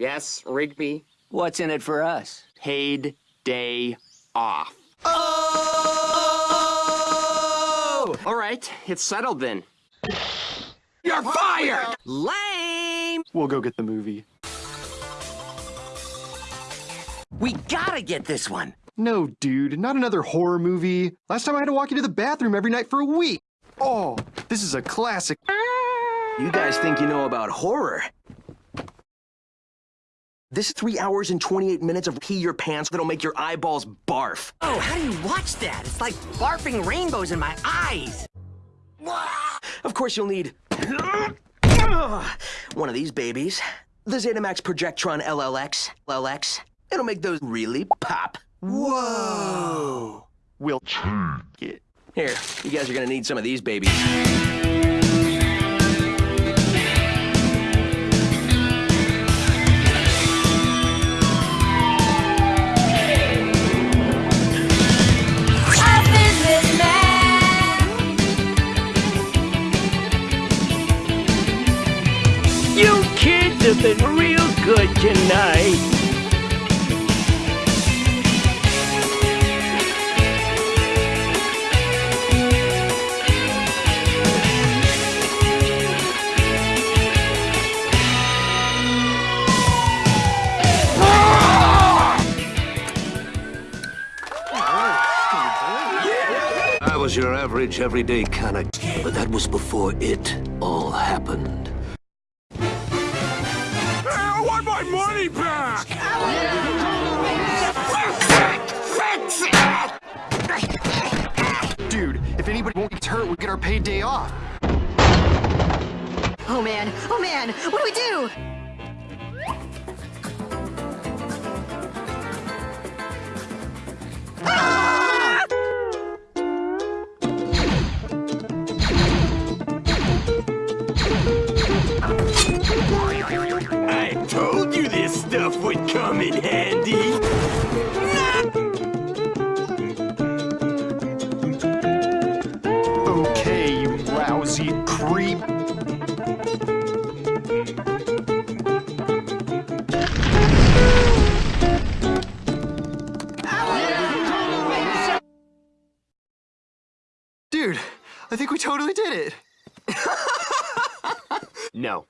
Yes, Rigby? What's in it for us? Paid day off. Oh! All right, it's settled then. You're fired! Lame! We'll go get the movie. We gotta get this one. No, dude, not another horror movie. Last time I had to walk you to the bathroom every night for a week. Oh, this is a classic. You guys think you know about horror? This is three hours and 28 minutes of pee your pants that'll make your eyeballs barf. Oh, how do you watch that? It's like barfing rainbows in my eyes. Of course you'll need one of these babies. The Zetamax Projectron LLX. LLX. It'll make those really pop. Whoa. We'll take it. Here, you guys are gonna need some of these babies. Kids real good tonight. I was your average, everyday kind of, but that was before it all happened. If anybody won't get hurt, we get our paid day off. Oh man, oh man, what do we do? Ah! I told you this stuff would come in handy. Dude, I think we totally did it. No.